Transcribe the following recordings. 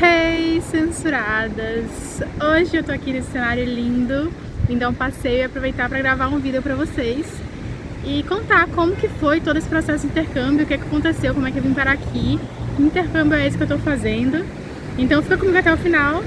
Hey, censuradas! Hoje eu tô aqui nesse cenário lindo, vim dar um passeio e aproveitar para gravar um vídeo para vocês e contar como que foi todo esse processo de intercâmbio, o que, é que aconteceu, como é que eu vim parar aqui, que intercâmbio é esse que eu tô fazendo. Então fica comigo até o final,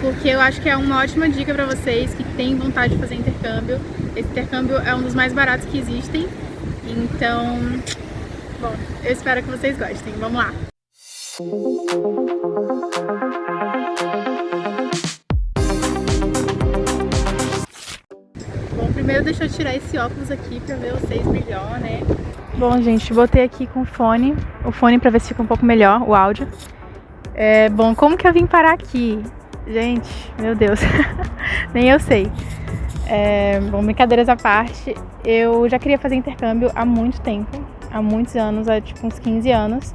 porque eu acho que é uma ótima dica para vocês que têm vontade de fazer intercâmbio. Esse intercâmbio é um dos mais baratos que existem, então, bom, eu espero que vocês gostem. Vamos lá! Bom, deixa eu tirar esse óculos aqui pra ver vocês melhor, né? Bom, gente, botei aqui com o fone, o fone pra ver se fica um pouco melhor o áudio. É, bom, como que eu vim parar aqui? Gente, meu Deus, nem eu sei. É, bom, brincadeiras à parte, eu já queria fazer intercâmbio há muito tempo, há muitos anos, há tipo uns 15 anos.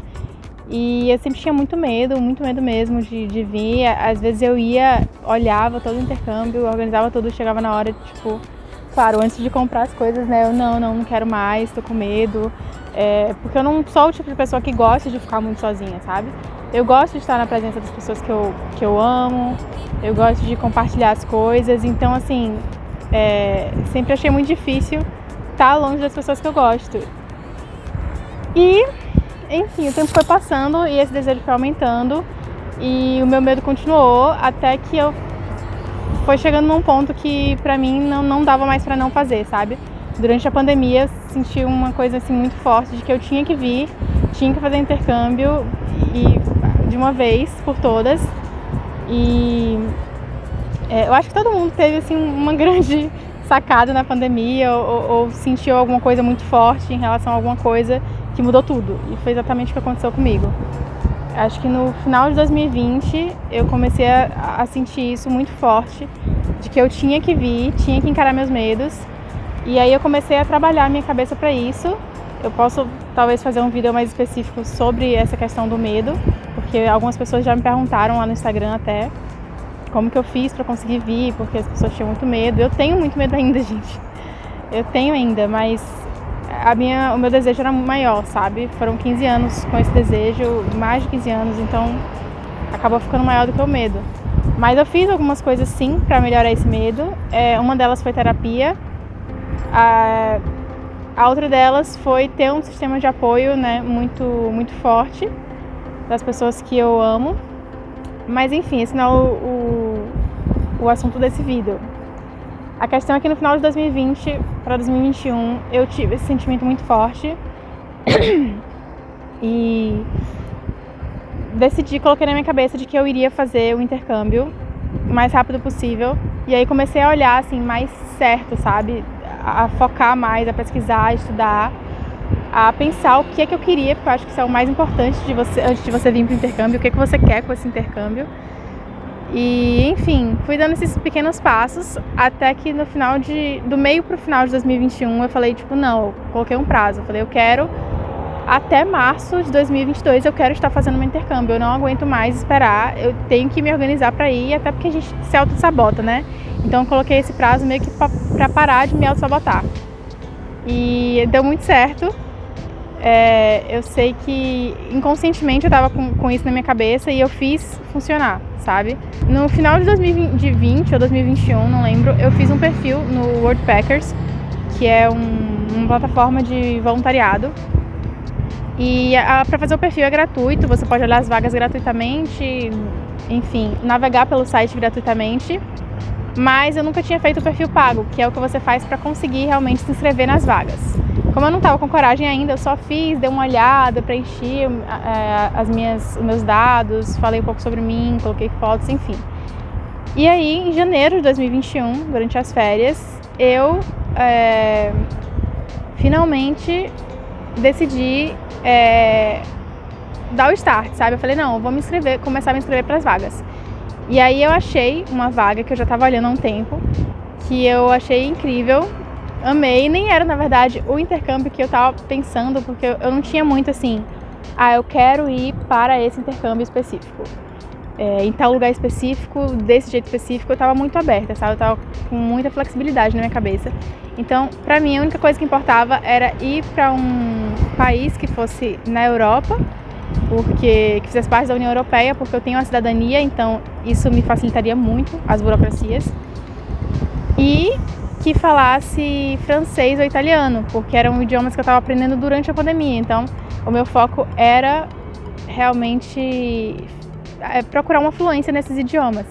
E eu sempre tinha muito medo, muito medo mesmo de, de vir. Às vezes eu ia, olhava todo o intercâmbio, organizava tudo, chegava na hora, tipo, claro, antes de comprar as coisas, né? Eu não, não, não quero mais, tô com medo. É, porque eu não sou o tipo de pessoa que gosta de ficar muito sozinha, sabe? Eu gosto de estar na presença das pessoas que eu, que eu amo, eu gosto de compartilhar as coisas, então assim, é, sempre achei muito difícil estar longe das pessoas que eu gosto. E enfim, o tempo foi passando e esse desejo foi aumentando e o meu medo continuou até que eu foi chegando num ponto que pra mim não, não dava mais pra não fazer, sabe? Durante a pandemia senti uma coisa assim muito forte de que eu tinha que vir, tinha que fazer intercâmbio e de uma vez por todas. E é, eu acho que todo mundo teve assim uma grande sacada na pandemia ou, ou sentiu alguma coisa muito forte em relação a alguma coisa que mudou tudo. E foi exatamente o que aconteceu comigo. Acho que no final de 2020 eu comecei a, a sentir isso muito forte, de que eu tinha que vir, tinha que encarar meus medos. E aí eu comecei a trabalhar minha cabeça para isso. Eu posso talvez fazer um vídeo mais específico sobre essa questão do medo, porque algumas pessoas já me perguntaram lá no Instagram até como que eu fiz para conseguir vir, porque as pessoas tinham muito medo. Eu tenho muito medo ainda, gente. Eu tenho ainda, mas a minha, o meu desejo era maior, sabe? Foram 15 anos com esse desejo, mais de 15 anos, então acabou ficando maior do que o medo. Mas eu fiz algumas coisas sim para melhorar esse medo. É, uma delas foi terapia. A, a outra delas foi ter um sistema de apoio né, muito, muito forte das pessoas que eu amo. Mas enfim, esse não é o, o, o assunto desse vídeo. A questão é que no final de 2020 para 2021 eu tive esse sentimento muito forte e decidi, coloquei na minha cabeça de que eu iria fazer o intercâmbio o mais rápido possível. E aí comecei a olhar assim mais certo, sabe? A focar mais, a pesquisar, a estudar, a pensar o que é que eu queria, porque eu acho que isso é o mais importante de você antes de você vir para o intercâmbio, o que é que você quer com esse intercâmbio. E, enfim, fui dando esses pequenos passos até que no final de do meio pro final de 2021 eu falei tipo, não, eu coloquei um prazo. Eu falei, eu quero até março de 2022 eu quero estar fazendo meu intercâmbio. Eu não aguento mais esperar. Eu tenho que me organizar para ir, até porque a gente se auto-sabota, né? Então eu coloquei esse prazo meio que para parar de me auto-sabotar. E deu muito certo. É, eu sei que inconscientemente eu tava com, com isso na minha cabeça e eu fiz funcionar sabe? No final de 2020 ou 2021, não lembro, eu fiz um perfil no Worldpackers, que é um, uma plataforma de voluntariado. E para fazer o perfil é gratuito, você pode olhar as vagas gratuitamente, enfim, navegar pelo site gratuitamente. Mas eu nunca tinha feito o perfil pago, que é o que você faz para conseguir realmente se inscrever nas vagas. Como eu não estava com coragem ainda, eu só fiz, dei uma olhada, preenchi é, as minhas, os meus dados, falei um pouco sobre mim, coloquei fotos, enfim. E aí, em janeiro de 2021, durante as férias, eu é, finalmente decidi é, dar o start, sabe? Eu falei, não, eu vou me inscrever, começar a me inscrever para as vagas. E aí eu achei uma vaga que eu já estava olhando há um tempo, que eu achei incrível, amei. Nem era, na verdade, o intercâmbio que eu tava pensando, porque eu não tinha muito assim, ah, eu quero ir para esse intercâmbio específico. É, em tal lugar específico, desse jeito específico, eu tava muito aberta, sabe? Eu tava com muita flexibilidade na minha cabeça. Então, pra mim, a única coisa que importava era ir para um país que fosse na Europa porque que fizesse parte da União Europeia, porque eu tenho a cidadania, então isso me facilitaria muito as burocracias. E que falasse francês ou italiano, porque eram idiomas que eu estava aprendendo durante a pandemia. Então, o meu foco era realmente é, procurar uma fluência nesses idiomas,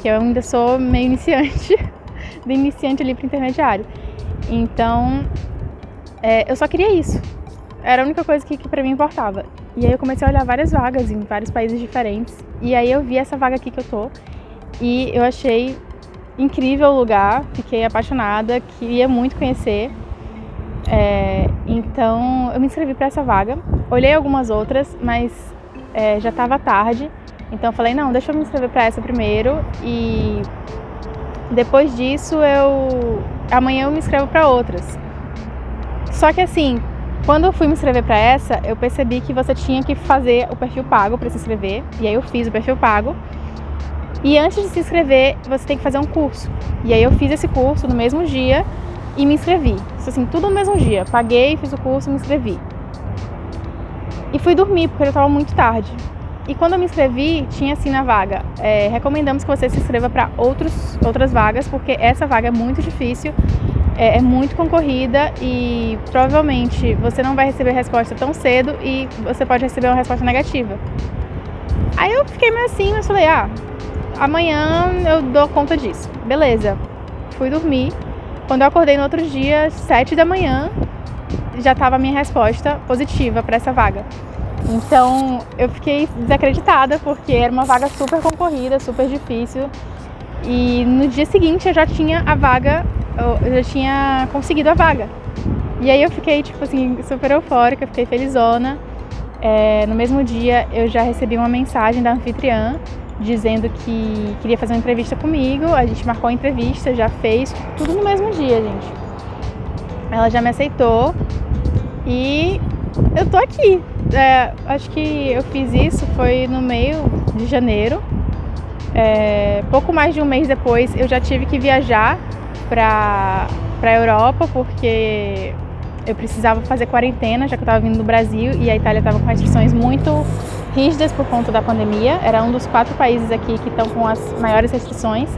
que eu ainda sou meio iniciante, do iniciante ali para intermediário. Então, é, eu só queria isso. Era a única coisa que, que para mim importava. E aí eu comecei a olhar várias vagas em vários países diferentes. E aí eu vi essa vaga aqui que eu tô. E eu achei incrível o lugar, fiquei apaixonada, queria muito conhecer. É, então eu me inscrevi para essa vaga, olhei algumas outras, mas é, já estava tarde, então falei não, deixa eu me inscrever para essa primeiro e depois disso eu amanhã eu me inscrevo para outras. Só que assim, quando eu fui me inscrever para essa, eu percebi que você tinha que fazer o perfil pago para se inscrever, e aí eu fiz o perfil pago. E antes de se inscrever, você tem que fazer um curso. E aí eu fiz esse curso no mesmo dia e me inscrevi. Isso assim, tudo no mesmo dia. Paguei, fiz o curso, me inscrevi. E fui dormir, porque já estava muito tarde. E quando eu me inscrevi, tinha assim na vaga, é, recomendamos que você se inscreva para outras vagas, porque essa vaga é muito difícil, é, é, muito concorrida e provavelmente você não vai receber resposta tão cedo e você pode receber uma resposta negativa. Aí eu fiquei meio assim, mas falei, ah, amanhã eu dou conta disso. Beleza. Fui dormir. Quando eu acordei no outro dia, sete da manhã, já estava a minha resposta positiva para essa vaga. Então eu fiquei desacreditada porque era uma vaga super concorrida, super difícil. E no dia seguinte eu já tinha a vaga, eu já tinha conseguido a vaga. E aí eu fiquei tipo assim super eufórica, fiquei felizona. É, no mesmo dia eu já recebi uma mensagem da anfitriã dizendo que queria fazer uma entrevista comigo. A gente marcou a entrevista, já fez, tudo no mesmo dia, gente. Ela já me aceitou e eu tô aqui. É, acho que eu fiz isso foi no meio de janeiro. É, pouco mais de um mês depois eu já tive que viajar para a Europa porque eu precisava fazer quarentena, já que eu estava vindo do Brasil e a Itália estava com restrições muito rígidas por conta da pandemia. Era um dos quatro países aqui que estão com as maiores restrições.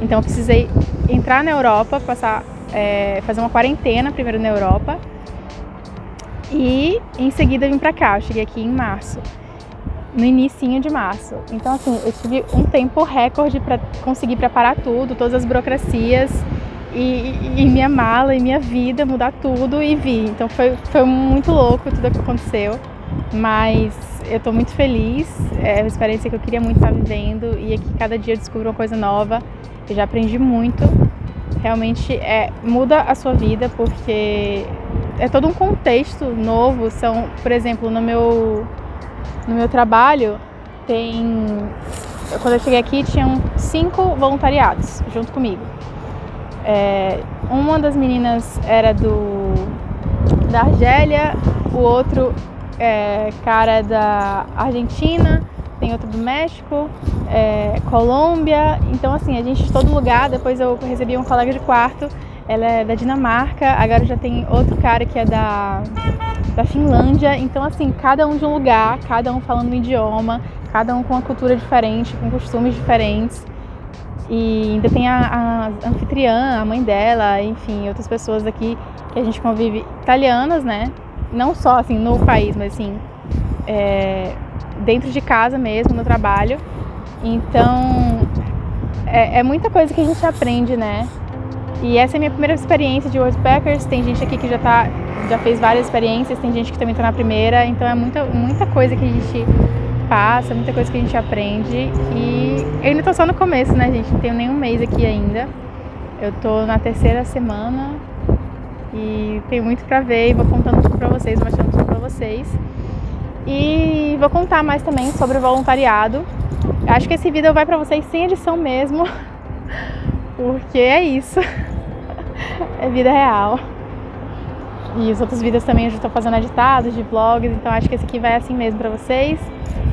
Então eu precisei entrar na Europa, passar, é, fazer uma quarentena primeiro na Europa e em seguida vim para cá. Eu cheguei aqui em março, no início de março. Então assim, eu tive um tempo recorde para conseguir preparar tudo, todas as burocracias e, e, minha mala e minha vida, mudar tudo e vi. Então foi, foi muito louco tudo que aconteceu, mas eu estou muito feliz, é uma experiência que eu queria muito estar vivendo e aqui cada dia eu descubro uma coisa nova, eu já aprendi muito. Realmente é, muda a sua vida porque é todo um contexto novo. São, por exemplo, no meu, no meu trabalho tem. Quando eu cheguei aqui tinham cinco voluntariados junto comigo. É, uma das meninas era do da Argélia, o outro é, cara da Argentina, tem outro do México, é, Colômbia. Então, assim, a gente de todo lugar. Depois eu recebi um colega de quarto, ela é da Dinamarca. Agora já tem outro cara que é da, da Finlândia. Então, assim, cada um de um lugar, cada um falando um idioma, cada um com uma cultura diferente, com costumes diferentes. E ainda tem a, a anfitriã, a mãe dela, enfim, outras pessoas aqui que a gente convive italianas, né? Não só assim no país, mas assim é, dentro de casa mesmo, no trabalho. Então é, é, muita coisa que a gente aprende, né? E essa é a minha primeira experiência de Worldpackers. Tem gente aqui que já tá, já fez várias experiências, tem gente que também está na primeira, então é muita, muita coisa que a gente passa, muita coisa que a gente aprende. E eu ainda tô só no começo, né, gente? Não tenho nem um mês aqui ainda. Eu tô na terceira semana, e tem muito para ver e vou contando para vocês, mostrando tudo para vocês. E vou contar mais também sobre o voluntariado. Acho que esse vídeo vai para vocês sem edição mesmo, porque é isso. é vida real. E os outros vídeos também eu já estou fazendo editados de vlogs, então acho que esse aqui vai assim mesmo para vocês.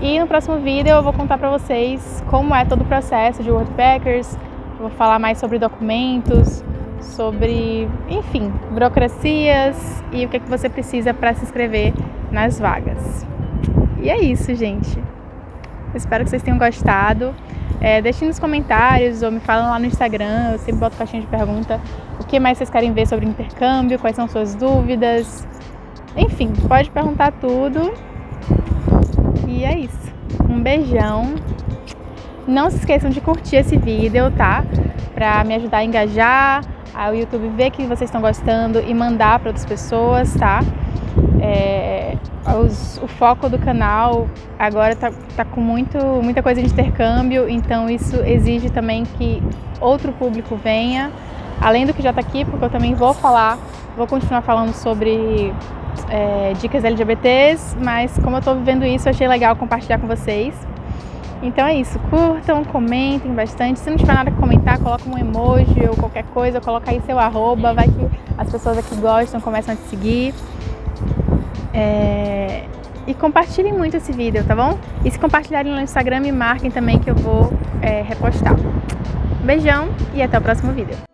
E no próximo vídeo eu vou contar para vocês como é todo o processo de Worldpackers, vou falar mais sobre documentos, sobre, enfim, burocracias e o que, é que você precisa para se inscrever nas vagas. E é isso, gente. espero que vocês tenham gostado. É, deixem nos comentários ou me falem lá no Instagram, eu sempre boto caixinha de pergunta o que mais vocês querem ver sobre intercâmbio, quais são suas dúvidas. Enfim, pode perguntar tudo. E é isso. Um beijão. Não se esqueçam de curtir esse vídeo, tá? Pra me ajudar a engajar, o YouTube ver que vocês estão gostando e mandar para outras pessoas, tá? É, os, o foco do canal agora tá, tá com muito, muita coisa de intercâmbio, então isso exige também que outro público venha, além do que já está aqui, porque eu também vou falar, vou continuar falando sobre é, dicas LGBTs, mas como eu estou vivendo isso, achei legal compartilhar com vocês. Então é isso, curtam, comentem bastante. Se não tiver nada a comentar, coloca um emoji ou qualquer coisa, coloca aí seu arroba, vai que as pessoas aqui gostam, começam a te seguir. É... E compartilhem muito esse vídeo, tá bom? E se compartilharem no Instagram, me marquem também que eu vou é, repostar. Beijão e até o próximo vídeo.